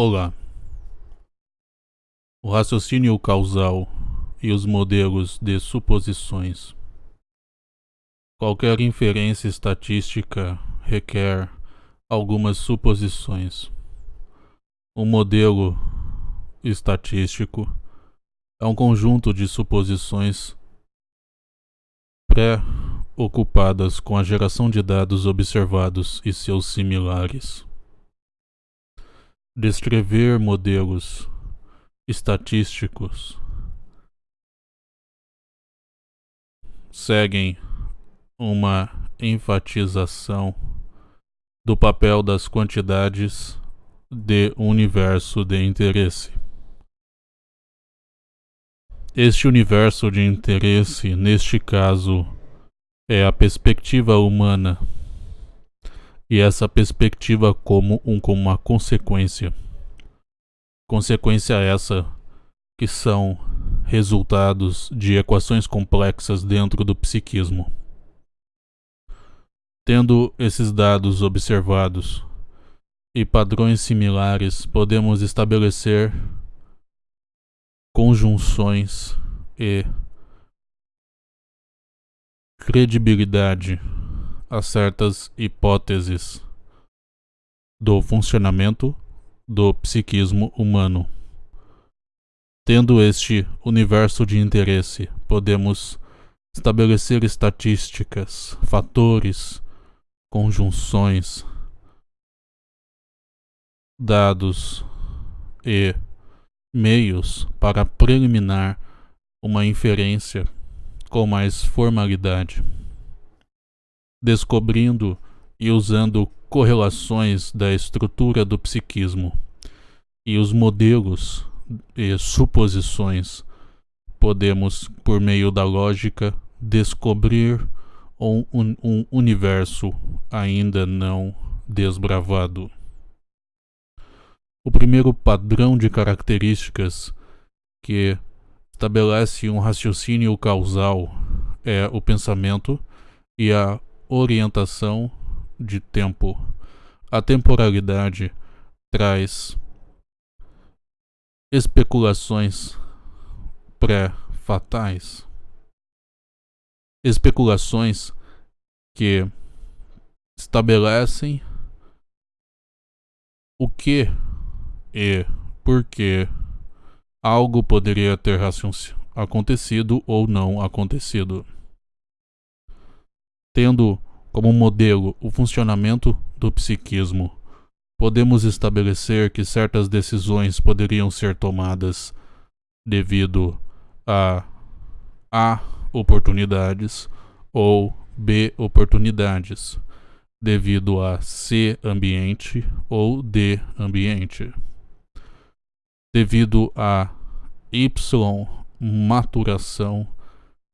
Olá. O raciocínio causal e os modelos de suposições. Qualquer inferência estatística requer algumas suposições. Um modelo estatístico é um conjunto de suposições pré-ocupadas com a geração de dados observados e seus similares descrever modelos estatísticos seguem uma enfatização do papel das quantidades de universo de interesse. Este universo de interesse, neste caso, é a perspectiva humana e essa perspectiva como, um, como uma consequência. Consequência essa que são resultados de equações complexas dentro do psiquismo. Tendo esses dados observados e padrões similares, podemos estabelecer conjunções e credibilidade a certas hipóteses do funcionamento do psiquismo humano. Tendo este universo de interesse, podemos estabelecer estatísticas, fatores, conjunções, dados e meios para preliminar uma inferência com mais formalidade descobrindo e usando correlações da estrutura do psiquismo e os modelos e suposições, podemos, por meio da lógica, descobrir um, um, universo ainda não desbravado. O primeiro padrão de características que estabelece um raciocínio causal é o pensamento e a orientação de tempo. A temporalidade traz especulações pré-fatais, especulações que estabelecem o que e por que algo poderia ter acontecido ou não acontecido tendo como modelo o funcionamento do psiquismo, podemos estabelecer que certas decisões poderiam ser tomadas devido a A oportunidades ou B oportunidades, devido a C ambiente ou D ambiente, devido a Y maturação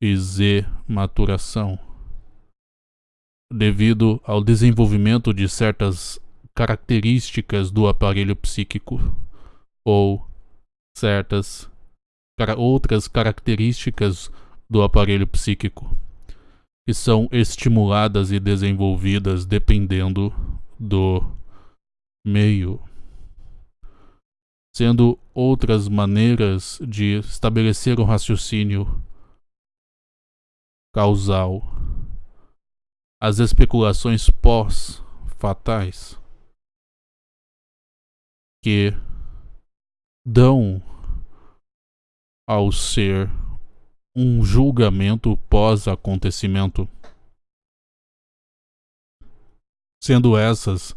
e Z maturação devido ao desenvolvimento de certas características do aparelho psíquico ou certas outras características do aparelho psíquico que são estimuladas e desenvolvidas dependendo do meio, sendo outras maneiras de estabelecer um raciocínio causal as especulações pós-fatais que dão ao ser um julgamento pós-acontecimento, sendo essas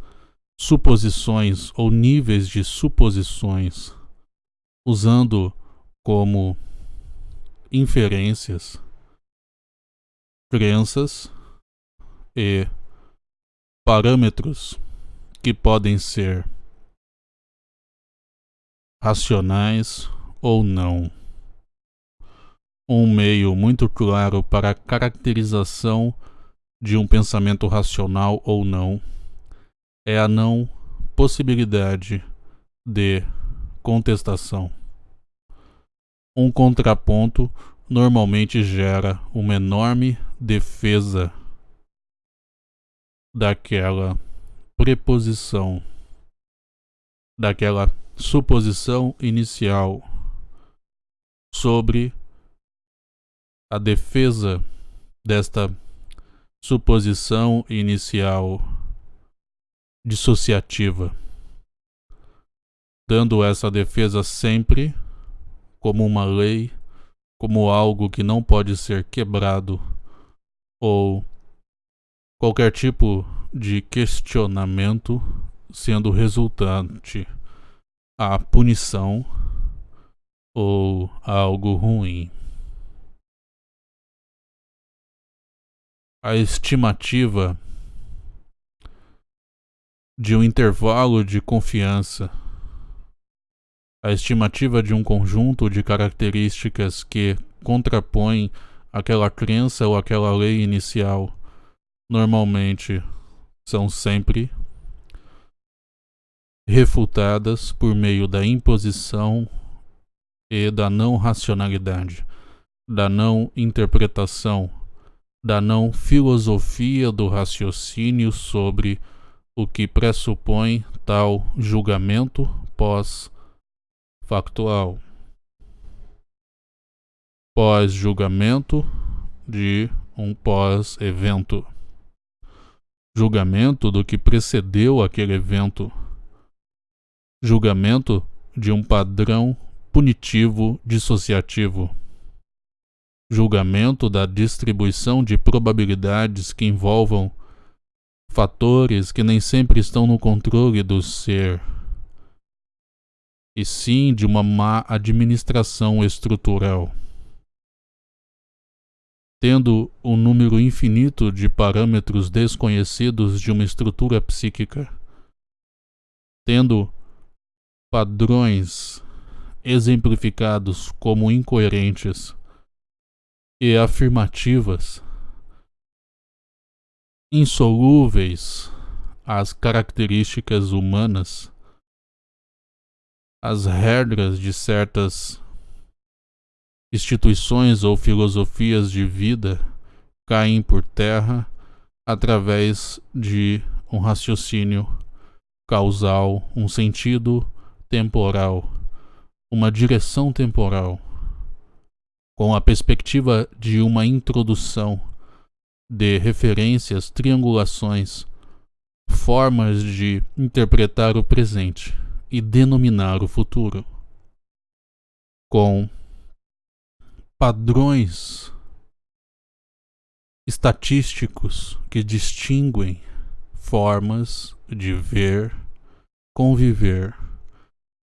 suposições ou níveis de suposições, usando como inferências crenças e parâmetros que podem ser racionais ou não. Um meio muito claro para a caracterização de um pensamento racional ou não é a não possibilidade de contestação. Um contraponto normalmente gera uma enorme defesa daquela preposição daquela suposição inicial sobre a defesa desta suposição inicial dissociativa, dando essa defesa sempre como uma lei, como algo que não pode ser quebrado ou qualquer tipo de questionamento sendo resultante a punição ou algo ruim. A estimativa de um intervalo de confiança, a estimativa de um conjunto de características que contrapõem aquela crença ou aquela lei inicial, normalmente são sempre refutadas por meio da imposição e da não racionalidade, da não interpretação, da não filosofia do raciocínio sobre o que pressupõe tal julgamento pós-factual. Pós-julgamento de um pós-evento. Julgamento do que precedeu aquele evento julgamento de um padrão punitivo dissociativo, julgamento da distribuição de probabilidades que envolvam fatores que nem sempre estão no controle do ser, e sim de uma má administração estrutural. Tendo um número infinito de parâmetros desconhecidos de uma estrutura psíquica, tendo padrões exemplificados como incoerentes e afirmativas, insolúveis às características humanas, as regras de certas instituições ou filosofias de vida caem por terra através de um raciocínio causal, um sentido temporal, uma direção temporal, com a perspectiva de uma introdução de referências, triangulações, formas de interpretar o presente e denominar o futuro, com padrões estatísticos que distinguem formas de ver, conviver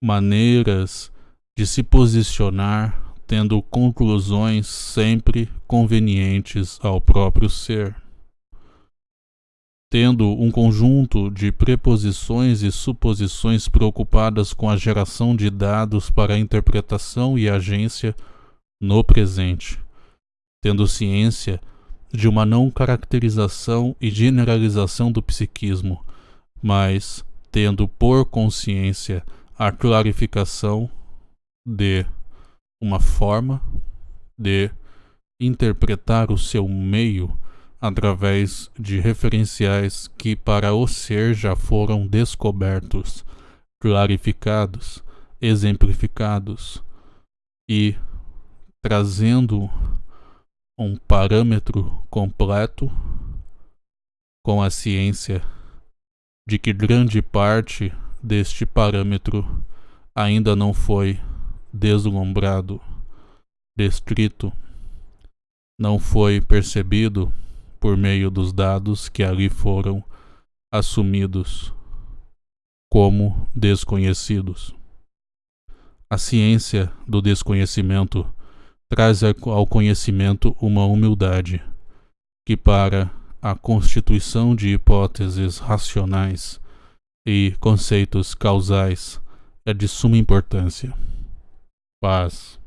maneiras de se posicionar, tendo conclusões sempre convenientes ao próprio ser. Tendo um conjunto de preposições e suposições preocupadas com a geração de dados para interpretação e agência no presente, tendo ciência de uma não caracterização e generalização do psiquismo, mas tendo por consciência a clarificação de uma forma de interpretar o seu meio através de referenciais que para o ser já foram descobertos, clarificados, exemplificados e trazendo um parâmetro completo com a ciência de que grande parte deste parâmetro ainda não foi deslumbrado, descrito, não foi percebido por meio dos dados que ali foram assumidos como desconhecidos. A ciência do desconhecimento traz ao conhecimento uma humildade que, para a constituição de hipóteses racionais, e conceitos causais é de suma importância. Paz.